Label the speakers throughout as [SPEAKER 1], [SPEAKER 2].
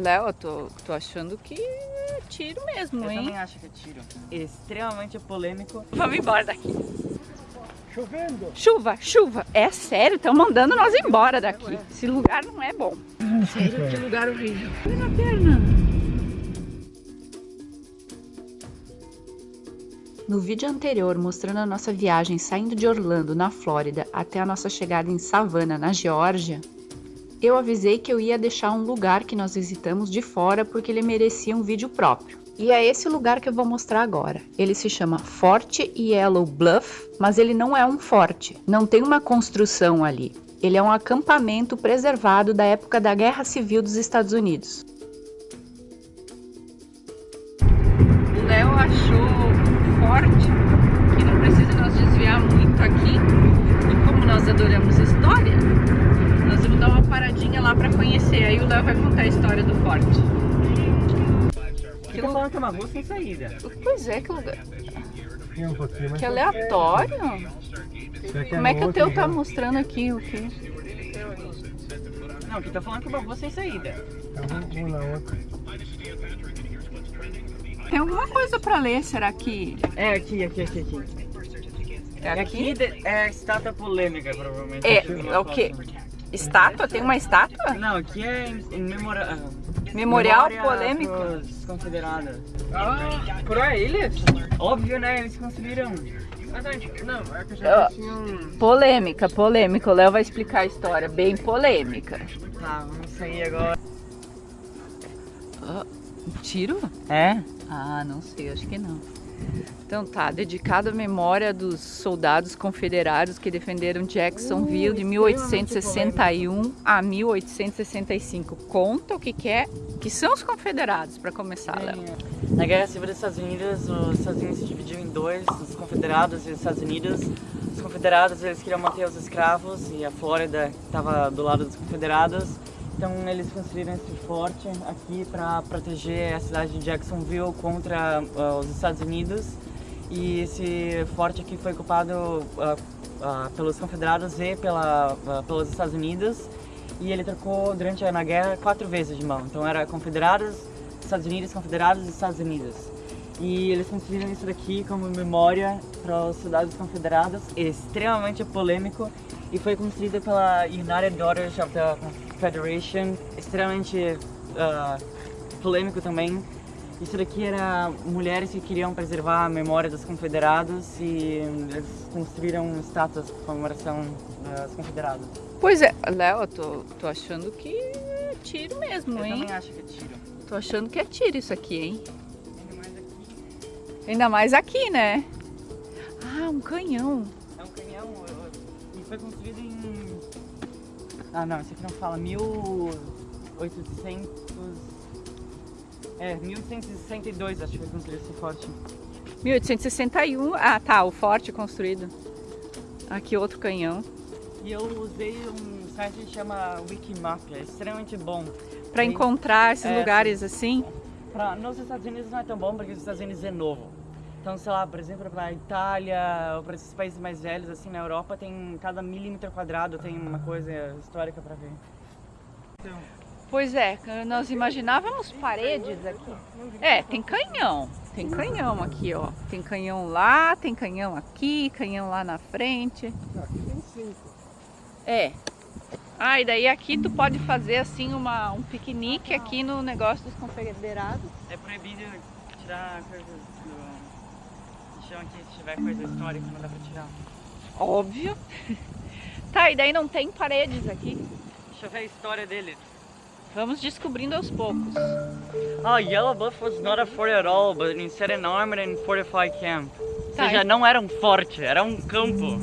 [SPEAKER 1] Léo, eu tô, tô achando que é tiro mesmo,
[SPEAKER 2] Eu
[SPEAKER 1] hein?
[SPEAKER 2] também acho que é tiro. Extremamente polêmico.
[SPEAKER 1] Vamos embora daqui.
[SPEAKER 3] Chovendo.
[SPEAKER 1] Chuva, chuva. É sério, estão mandando nós embora daqui. Esse lugar não é bom. Sério, que lugar horrível. Olha na perna. No vídeo anterior, mostrando a nossa viagem saindo de Orlando, na Flórida, até a nossa chegada em Savannah, na Geórgia, eu avisei que eu ia deixar um lugar que nós visitamos de fora porque ele merecia um vídeo próprio. E é esse lugar que eu vou mostrar agora. Ele se chama Forte Yellow Bluff, mas ele não é um forte, não tem uma construção ali. Ele é um acampamento preservado da época da Guerra Civil dos Estados Unidos. O Léo achou forte que não precisa nós desviar muito aqui. E como nós adoramos história, nós vamos dar uma paradinha lá para conhecer. Aí o Léo vai contar a história do forte.
[SPEAKER 2] Aqui tá falando que é uma rua sem saída.
[SPEAKER 1] Pois é, que lugar.
[SPEAKER 3] Tem um pouquinho, mas
[SPEAKER 1] Que aleatório.
[SPEAKER 3] Será
[SPEAKER 1] Como é que o teu tá mostrando aqui o quê?
[SPEAKER 2] Não, aqui tá falando que é uma rua sem saída.
[SPEAKER 3] Na outra.
[SPEAKER 1] Tem alguma coisa pra ler, será que
[SPEAKER 2] É aqui, aqui, aqui, aqui.
[SPEAKER 1] é
[SPEAKER 2] Aqui de- é estátua polêmica, provavelmente.
[SPEAKER 1] É,
[SPEAKER 2] Aqui
[SPEAKER 1] é o quê? Estátua? Tem uma estátua?
[SPEAKER 2] Não, aqui é em, em memora... ah,
[SPEAKER 1] Memorial
[SPEAKER 2] memória
[SPEAKER 1] polêmico?
[SPEAKER 2] pros confederados.
[SPEAKER 3] Ah, por eles?
[SPEAKER 2] Óbvio, né? Eles construíram.
[SPEAKER 3] Não, é que
[SPEAKER 1] Ah.
[SPEAKER 3] já tinha um...
[SPEAKER 1] Polêmica, polêmica. O Léo vai explicar a história, bem polêmica.
[SPEAKER 2] Tá, vamos sair agora.
[SPEAKER 1] Um tiro?
[SPEAKER 2] É?
[SPEAKER 1] Ah, não sei, acho que não. Então tá, dedicado à memória dos soldados confederados que defenderam Jacksonville de 1861 a 1865. Conta o que, que é, que são os confederados, para começar, Léo.
[SPEAKER 2] Na Guerra Civil dos Estados Unidos, os Estados Unidos se dividiu em dois, os confederados e os Estados Unidos. Os confederados, eles queriam manter os escravos e a Flórida estava do lado dos confederados. Então eles construíram esse forte aqui para proteger a cidade de Jacksonville contra ah, os Estados Unidos. E esse forte aqui foi ocupado ah, ah, pelos confederados e pela, pelos Estados Unidos. E ele trocou durante a guerra quatro vezes de mão. Então era confederados, Estados Unidos, confederados e Estados Unidos. E eles construíram isso daqui como memória para os soldados confederados, extremamente polêmico, e foi construído pela United Daughters of the Confederation, extremamente ah, polêmico também. Isso daqui era mulheres que queriam preservar a memória dos confederados e eles construíram estátuas de comemoração dos confederados.
[SPEAKER 1] Pois é, Léo, eu tô, tô achando que é tiro mesmo,
[SPEAKER 2] Eu
[SPEAKER 1] hein?
[SPEAKER 2] também acho que é tiro.
[SPEAKER 1] Tô achando que é tiro isso aqui, hein?
[SPEAKER 2] Ainda mais aqui.
[SPEAKER 1] Ainda mais aqui, né? Ah, um canhão.
[SPEAKER 2] É um canhão eu- e foi construído em. Ah, não, isso aqui não fala. 1800. É, 1862 acho que foi construído esse forte.
[SPEAKER 1] 1861. Ah, tá, o forte construído. Aqui outro canhão.
[SPEAKER 2] E eu usei um site que chama Wikimap, é extremamente bom.
[SPEAKER 1] Pra
[SPEAKER 2] Sim.
[SPEAKER 1] encontrar esses
[SPEAKER 2] É,
[SPEAKER 1] lugares assim.
[SPEAKER 2] Pra, nos Estados Unidos não é tão bom porque os Estados Unidos é novo. Então, sei lá, por exemplo, para Itália ou para esses países mais velhos, assim, na Europa, tem cada milímetro quadrado tem uma coisa histórica para ver.
[SPEAKER 1] Pois é, nós imaginávamos paredes aqui. É, tem canhão. Tem canhão aqui, ó. Tem canhão lá, tem canhão aqui, canhão lá na frente.
[SPEAKER 3] Aqui tem cinco.
[SPEAKER 1] É. Ah, e daí aqui tu pode fazer assim uma, um piquenique aqui no negócio dos confederados.
[SPEAKER 2] É proibido tirar coisas do, do chão aqui, se tiver coisa histórica, não dá pra tirar.
[SPEAKER 1] Óbvio. Tá, e daí não tem paredes aqui.
[SPEAKER 2] Deixa eu ver a história dele.
[SPEAKER 1] Vamos descobrindo aos poucos.
[SPEAKER 2] Oh, Yellow Bluff was not a fort at all, but instead an armored and fortified camp. Ou
[SPEAKER 1] Tá,
[SPEAKER 2] seja,
[SPEAKER 1] e-
[SPEAKER 2] não era um forte, era um campo.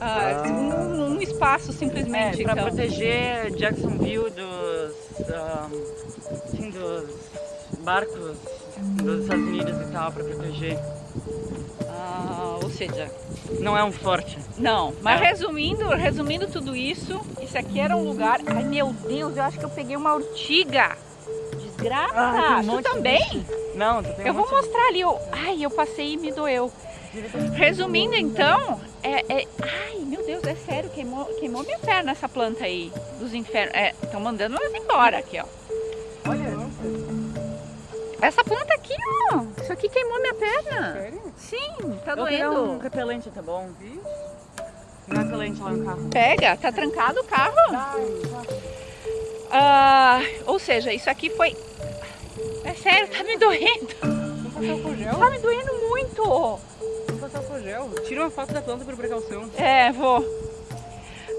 [SPEAKER 1] Ah, um, um espaço
[SPEAKER 2] É,
[SPEAKER 1] simplesmente.
[SPEAKER 2] pra
[SPEAKER 1] então.
[SPEAKER 2] proteger Jacksonville dos, um, assim, dos barcos dos Estados Unidos e tal, pra proteger.
[SPEAKER 1] Ah, ou seja,
[SPEAKER 2] Não é um forte.
[SPEAKER 1] não. Mas
[SPEAKER 2] É.
[SPEAKER 1] resumindo, resumindo tudo isso, isso aqui era um lugar. Ai meu Deus, eu acho que eu peguei uma urtiga. Desgraça!
[SPEAKER 2] Ah, um
[SPEAKER 1] tu
[SPEAKER 2] monte de
[SPEAKER 1] também?
[SPEAKER 2] Não, tu tem
[SPEAKER 1] Eu
[SPEAKER 2] um
[SPEAKER 1] vou
[SPEAKER 2] monte de-
[SPEAKER 1] mostrar ali. Eu... Ai, eu passei e me doeu. Resumindo então, é, é- Ai, meu Deus, é sério, queimou, queimou minha perna essa planta aí dos infernos. Estão mandando nós embora aqui, ó. Essa planta aqui, ó. Isso aqui queimou minha perna.
[SPEAKER 3] Sério?
[SPEAKER 1] Sim, tá
[SPEAKER 2] Eu pegar um
[SPEAKER 1] doendo.
[SPEAKER 2] repelente, tá bom? Um repelente lá no carro.
[SPEAKER 1] Pega, tá trancado o carro. Ah, ou seja, isso aqui foi. É sério, tá me doendo. Tá me doendo muito.
[SPEAKER 3] Vamos passar o gel. Tira uma foto da planta por precaução.
[SPEAKER 1] É, vou.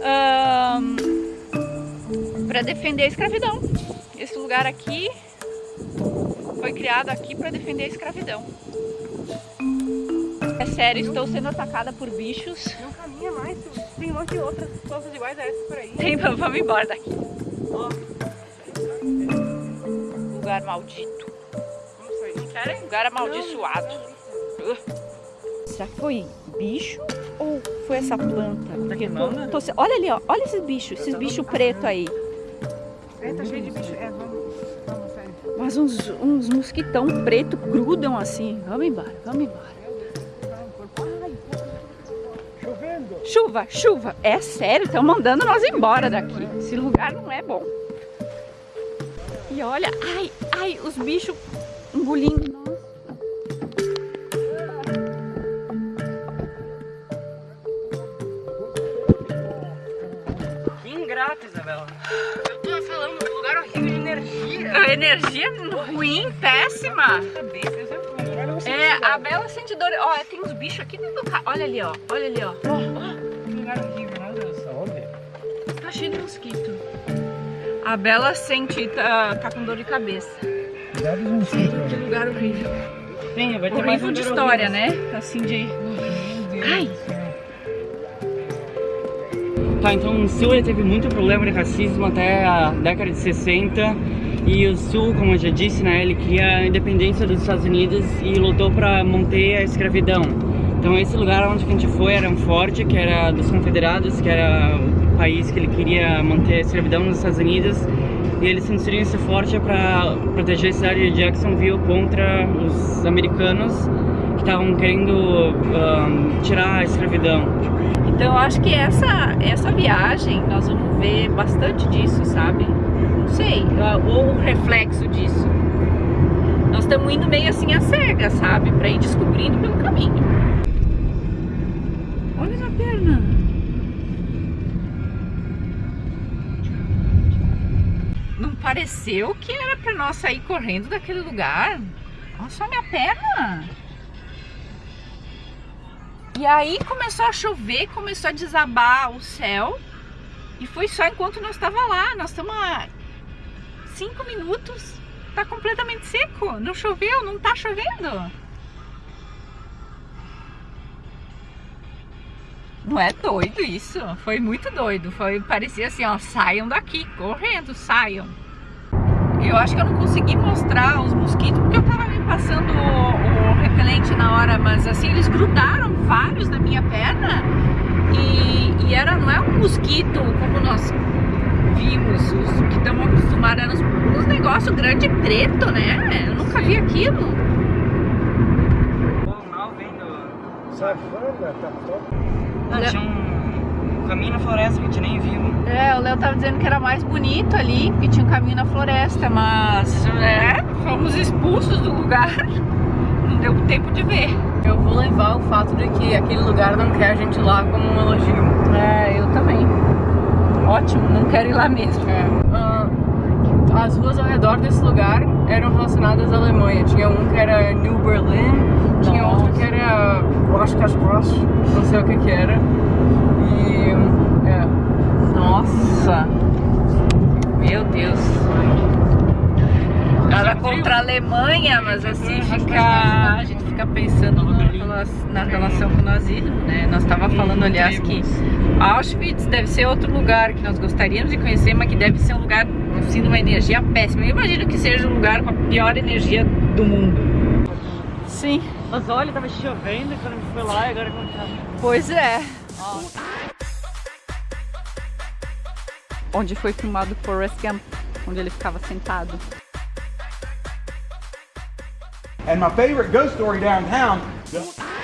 [SPEAKER 1] Ahn, pra defender a escravidão. Esse lugar aqui foi criado aqui pra defender a escravidão. É sério, estou sendo atacada por bichos.
[SPEAKER 3] Não caminha mais. Tem um monte de outras plantas iguais a essa por aí.
[SPEAKER 1] Tem, vamos embora daqui. Lugar maldito.
[SPEAKER 3] Vamos sair.
[SPEAKER 1] Querem? Lugar amaldiçoado. Será que foi bicho ou foi essa planta?
[SPEAKER 2] Tá queimando?
[SPEAKER 1] Tô se- Olha ali, ó. Olha esses bichos, esses bichos pretos aí.
[SPEAKER 3] É, tá cheio de bicho. É.
[SPEAKER 1] Mas uns, uns mosquitão preto grudam assim. Vamos embora, vamos embora. Chuva, chuva. É sério, estão mandando nós embora daqui. Esse lugar não é bom. E olha, ai, ai, os bichos engolindo nós.
[SPEAKER 2] Que ingrato, Isabela.
[SPEAKER 3] Energia.
[SPEAKER 1] Ruim, péssima. É, a Bela sente dor. Ó, tem uns bichos aqui dentro do carro. Olha ali, ó. Olha ali, ó.
[SPEAKER 3] Que lugar horrível, meu Deus. Saúde.
[SPEAKER 1] Tá cheio de mosquito. A Bela sente, tá, tá com dor de cabeça. Que lugar horrível.
[SPEAKER 2] Sim, vai ter mais
[SPEAKER 1] Horrível
[SPEAKER 2] um
[SPEAKER 1] de história, né? Assim de. Ai,
[SPEAKER 2] Tá, então o ele teve muito problema de racismo até a década de 60 e o Sul, como eu já disse, né, ele queria a independência dos Estados Unidos e lutou para manter a escravidão. Então esse lugar onde a gente foi era um forte, que era dos confederados, que era o país que ele queria manter a escravidão nos Estados Unidos e eles construíram esse forte para proteger a cidade de Jacksonville contra os americanos que estavam querendo ahn, tirar a escravidão.
[SPEAKER 1] Então eu acho que essa, essa viagem nós vamos ver bastante disso, sabe? Não sei, ou um reflexo disso. Nós estamos indo meio assim a cega, sabe? Pra ir descobrindo pelo caminho. Olha na perna. Não pareceu que era pra nós sair correndo daquele lugar? Olha só minha perna. E aí começou a chover, começou a desabar o céu. E foi só enquanto nós estava lá. Nós estamos cinco minutos. Tá completamente seco. Não choveu, não tá chovendo. Não é doido isso? Foi muito doido. Foi, parecia assim, ó, saiam daqui, correndo, saiam. Eu acho que eu não consegui mostrar os mosquitos porque eu tava me passando o, o repelente na hora, mas assim, eles grudaram vários na minha perna e, e era, não é um mosquito como nós vimos, os que estamos acostumados, eram uns, uns negócios grande preto, né? Eu nunca vi aquilo.
[SPEAKER 2] Pô, mal
[SPEAKER 3] tá top.
[SPEAKER 2] Ah, tinha um caminho na floresta que a gente nem viu.
[SPEAKER 1] É, o Léo tava dizendo que era mais bonito ali, que tinha um caminho na floresta, mas é, fomos expulsos do lugar. Não deu tempo de ver.
[SPEAKER 3] Eu vou levar o fato de que aquele lugar não quer a gente lá como um elogio.
[SPEAKER 1] É. Ótimo, não quero ir lá mesmo.
[SPEAKER 3] Ah, as ruas ao redor desse lugar eram relacionadas à Alemanha. Tinha um que era New Berlin, tinha
[SPEAKER 1] Nossa.
[SPEAKER 3] outro que era Waschkasprosch, não sei o que que era. E é,
[SPEAKER 1] Nossa. Meu Deus. Nada contra a Alemanha, mas assim fica. A gente fica pensando na, rela- na relação com o nazismo, né? Nós estava falando, aliás, que Auschwitz deve ser outro lugar que nós gostaríamos de conhecer, mas que deve ser um lugar assim, de uma energia péssima. Eu imagino que seja um lugar com a pior energia do mundo. Sim,
[SPEAKER 2] Mas olha, tava chovendo quando a gente foi lá e agora quando tá.
[SPEAKER 1] pois é. Onde foi filmado Forrest Gump, onde ele ficava sentado.
[SPEAKER 4] And my favorite ghost story downtown. Yeah.